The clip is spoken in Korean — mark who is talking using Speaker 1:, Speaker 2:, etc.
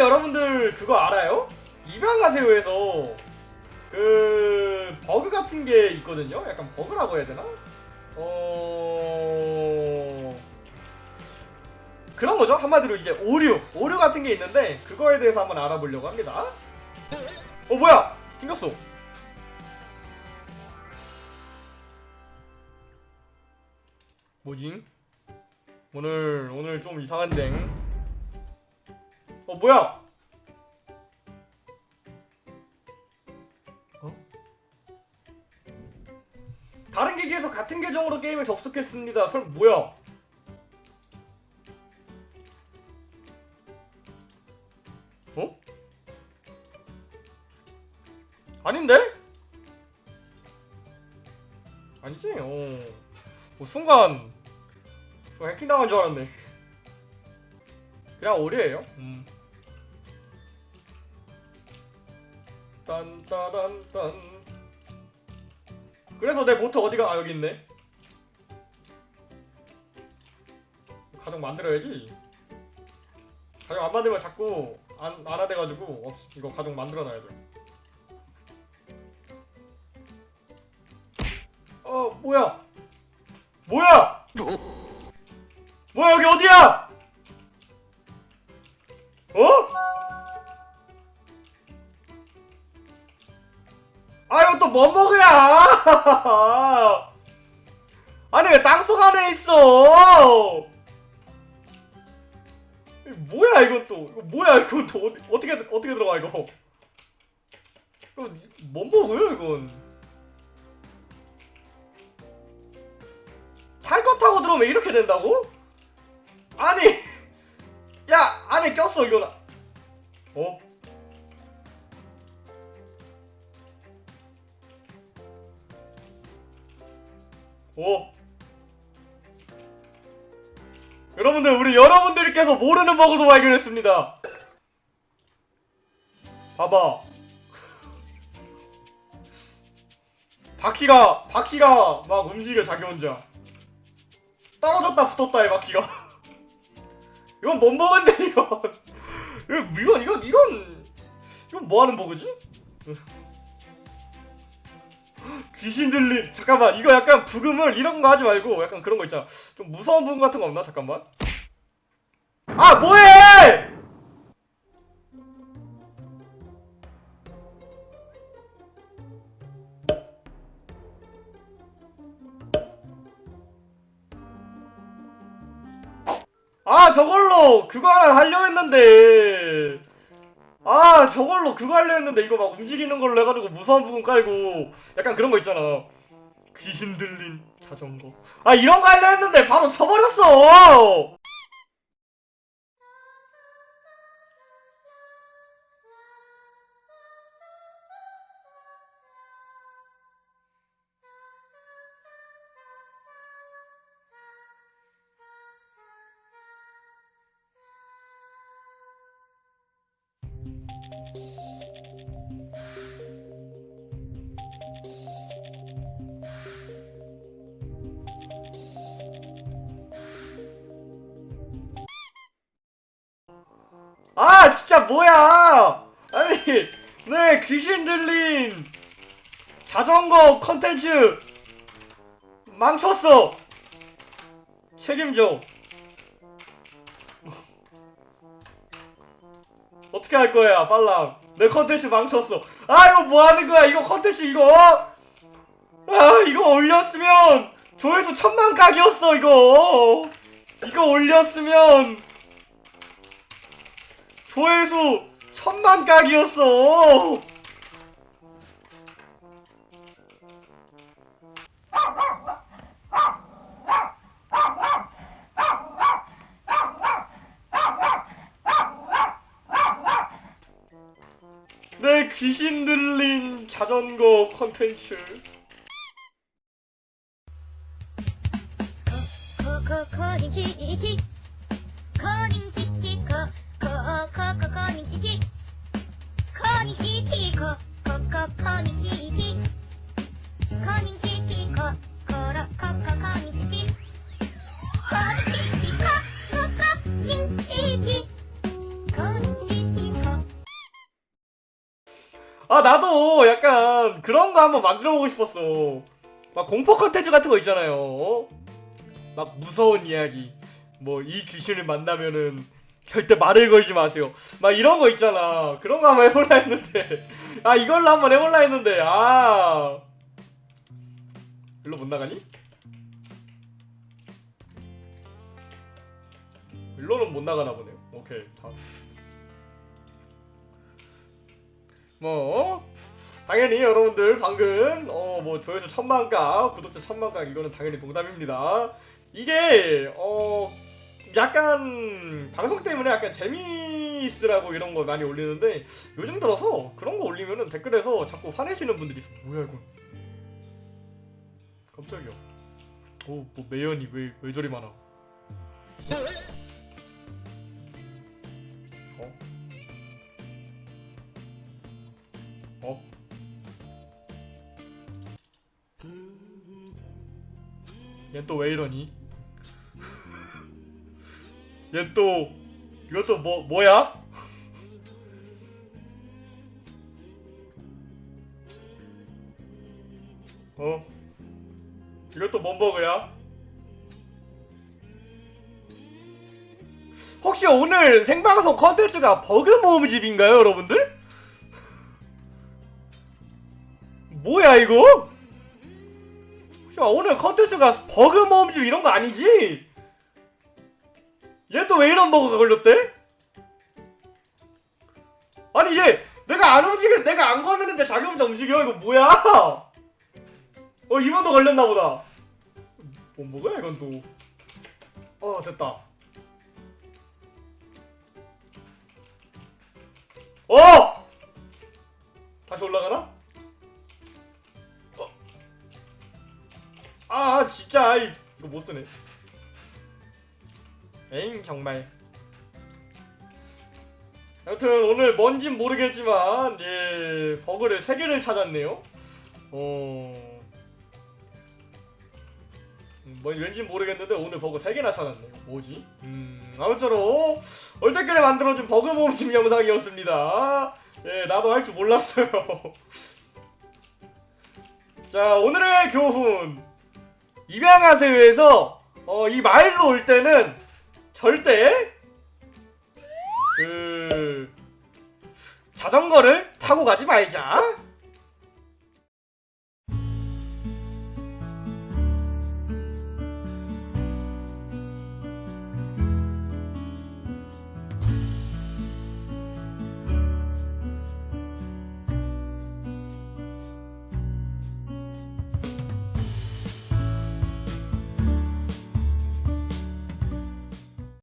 Speaker 1: 여러분들 그거 알아요? 입양하세요에서 그 버그 같은 게 있거든요. 약간 버그라고 해야 되나? 어 그런 거죠. 한마디로 이제 오류, 오류 같은 게 있는데 그거에 대해서 한번 알아보려고 합니다. 어 뭐야? 튕겼어. 뭐지? 오늘 오늘 좀 이상한데. 어 뭐야? 어? 다른 기기에서 같은 계정으로 게임에 접속했습니다. 설 뭐야? 어? 아닌데? 아니지? 어. 뭐 순간 저 해킹 당한 줄 알았네. 그냥 오류예요. 음. 딴따단딴. 그래서 내 보트 어디가? 아 여기 있네. 가정 만들어야지. 가정 안 만들면 자꾸 안 안하돼가지고 없 이거 가정 만들어놔야 돼. 어 뭐야? 뭐야? 뭐야 여기 어디야? 어? 아 이거 또뭐 먹어야? 아니 왜 땅속 안에 있어? 뭐야 이건 또 이거 뭐야 이건 또 어디, 어떻게 어떻게 들어가 이거? 이거 뭐 먹어요 이건? 탈것 타고 들어오면 이렇게 된다고? 아니 야 안에 꼈어 이거 어? 어? 여러분들 우리 여러분들께서 모르는 버그도 발견했습니다. 봐봐. 바퀴가 바퀴가 막 움직여 자기 혼자. 떨어졌다 붙었다 이 바퀴가. 이건 뭔 버그인데 이건 이건 이건 이건 이건 뭐하는 버그지? 귀신 들린 잠깐만 이거 약간 부금을 이런 거 하지 말고 약간 그런 거 있잖아. 좀 무서운 부금 같은 거 없나? 잠깐만. 아 뭐해! 아 저걸로 그거 하나 하려 했는데 아 저걸로 그거 하려 했는데 이거 막 움직이는 걸로 해가지고 무서운 부분 깔고. 약간 그런 거 있잖아. 귀신 들린 자전거. 아 이런 거 하려 했는데 바로 쳐버렸어 아 진짜 뭐야? 아니 네 귀신 들린 자전거 컨텐츠. 망쳤어. 책임져. 어떻게 할 거야 빨랑? 내 컨텐츠 망쳤어. 아 이거 뭐 하는 거야? 이거 컨텐츠 이거? 아 이거 올렸으면 조회수 천만 각이었어 이거. 이거 올렸으면 조회수 천만 각이었어 내 귀신 들린 자전거 컨텐츠
Speaker 2: 아
Speaker 1: 나도 약간 그런 거 한번 만들어 보고 싶었어. 막 공포 컨텐츠 같은 거 있잖아요. 어? 막 무서운 이야기. 뭐 이 귀신을 만나면은 절대 말을 걸지 마세요. 막 이런 거 있잖아. 그런 거 한번 해볼라 했는데. 아 이걸로 한번 해볼라 했는데. 아. 일로 못 나가니? 일로는 못 나가나 보네요. 오케이. 다. 뭐 당연히 여러분들 방금 어 뭐 조회수 천만가 구독자 천만가 이거는 당연히 농담입니다 이게 어 약간 방송 때문에 약간 재미있으라고 이런 거 많이 올리는데 요즘 들어서 그런 거 올리면은 댓글에서 자꾸 화내시는 분들이 있어 뭐야 이건 깜짝이야 어뭐 매연이 왜 왜 저리 많아 어? 어? 얘또왜 이러니? 얘 또 이것도 뭐 뭐야? 어? 이것도 뭔 버그야? 혹시 오늘 생방송 컨텐츠가 버그 모음집인가요, 여러분들? 뭐야 이거? 야, 오늘 컨텐츠가 버그 모음집 이런 거 아니지? 얘 또 왜 이런 버그가 걸렸대? 아니 얘 내가 안 움직여 내가 안 건드는데 자기 혼자 움직여 이거 뭐야? 어 이번도 걸렸나 보다. 뭔 버그야 이건 또? 어 됐다. 어! 다시 올라가나? 아 진짜 이- 이거 못 쓰네. 에잉 정말. 여튼 오늘 뭔진 모르겠지만 예 버그를 3개를 찾았네요. 어. 음, 뭐 왠지 모르겠는데 오늘 버그 3개나 찾았네요. 뭐지? 음 아무쪼록 얼떨결에 만들어준 버그 모음집 영상이었습니다. 예 나도 할 줄 몰랐어요. 자 오늘의 교훈 입양하세요에서 어, 이 마을로 올 때는 절대 그 자전거를 타고 가지 말자.